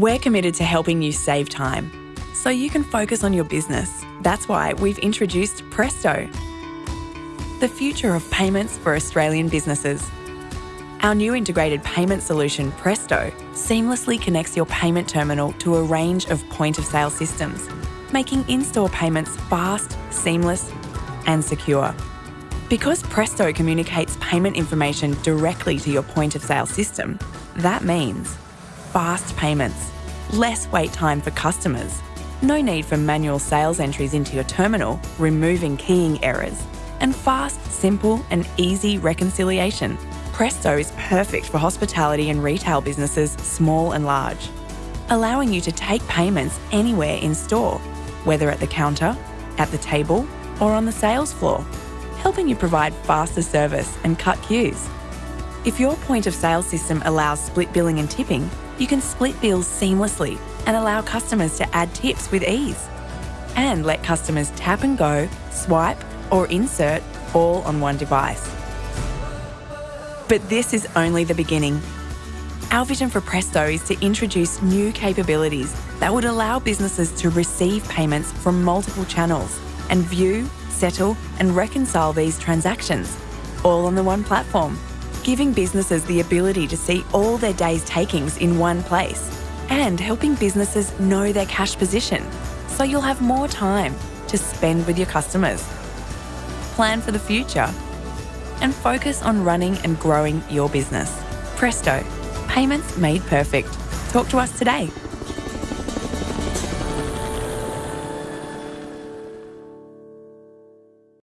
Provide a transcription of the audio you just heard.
We're committed to helping you save time so you can focus on your business. That's why we've introduced Presto, the future of payments for Australian businesses. Our new integrated payment solution, Presto, seamlessly connects your payment terminal to a range of point of sale systems, making in store payments fast, seamless, and secure. Because Presto communicates payment information directly to your point of sale system, that means fast payments, less wait time for customers, no need for manual sales entries into your terminal, removing keying errors, and fast, simple, and easy reconciliation. Presto is perfect for hospitality and retail businesses, small and large, allowing you to take payments anywhere in store, whether at the counter, at the table, or on the sales floor, helping you provide faster service and cut queues. If your point of sale system allows split billing and tipping, you can split bills seamlessly and allow customers to add tips with ease. And let customers tap and go, swipe, or insert all on one device. But this is only the beginning. Our vision for Presto is to introduce new capabilities that would allow businesses to receive payments from multiple channels and view, settle, and reconcile these transactions, all on the one platform, giving businesses the ability to see all their day's takings in one place and helping businesses know their cash position so you'll have more time to spend with your customers. Plan for the future and focus on running and growing your business. Presto, payments made perfect. Talk to us today.